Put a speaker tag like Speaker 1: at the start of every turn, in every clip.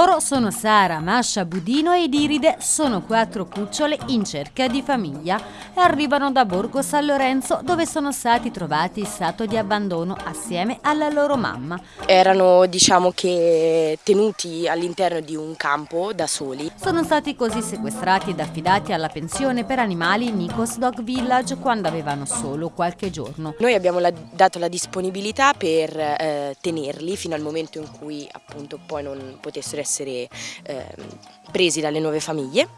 Speaker 1: Loro sono Sara, Masha, Budino ed Iride, sono quattro cucciole in cerca di famiglia e arrivano da Borgo San Lorenzo dove sono stati trovati in stato di abbandono assieme alla loro mamma.
Speaker 2: Erano diciamo che tenuti all'interno di un campo da soli.
Speaker 1: Sono stati così sequestrati ed affidati alla pensione per animali Nikos Dog Village quando avevano solo qualche giorno.
Speaker 2: Noi abbiamo la, dato la disponibilità per eh, tenerli fino al momento in cui appunto poi non potessero essere eh, presi dalle nuove famiglie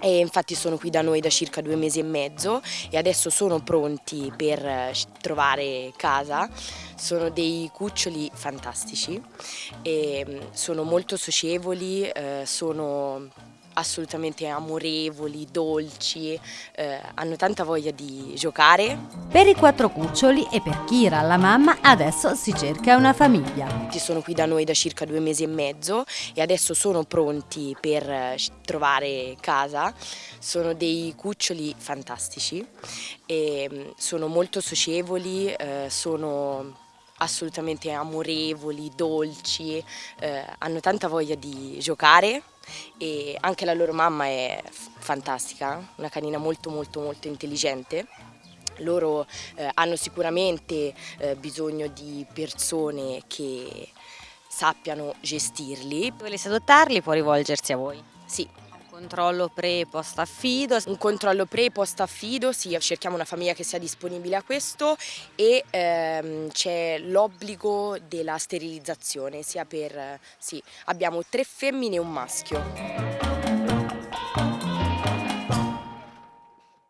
Speaker 2: e infatti sono qui da noi da circa due mesi e mezzo e adesso sono pronti per eh, trovare casa. Sono dei cuccioli fantastici, e mm, sono molto socievoli, eh, sono assolutamente amorevoli, dolci, eh, hanno tanta voglia di giocare.
Speaker 1: Per i quattro cuccioli e per Kira, la mamma, adesso si cerca una famiglia.
Speaker 2: Sono qui da noi da circa due mesi e mezzo e adesso sono pronti per eh, trovare casa. Sono dei cuccioli fantastici mm, sono molto socievoli, eh, sono assolutamente amorevoli, dolci, eh, hanno tanta voglia di giocare e anche la loro mamma è fantastica, una canina molto molto molto intelligente. Loro eh, hanno sicuramente eh, bisogno di persone che sappiano gestirli.
Speaker 1: Volesse adottarli può rivolgersi a voi?
Speaker 2: Sì,
Speaker 1: Controllo pre e post affido?
Speaker 2: Un controllo pre e post affido, sì, cerchiamo una famiglia che sia disponibile a questo e ehm, c'è l'obbligo della sterilizzazione, sia per, sì, abbiamo tre femmine e un maschio.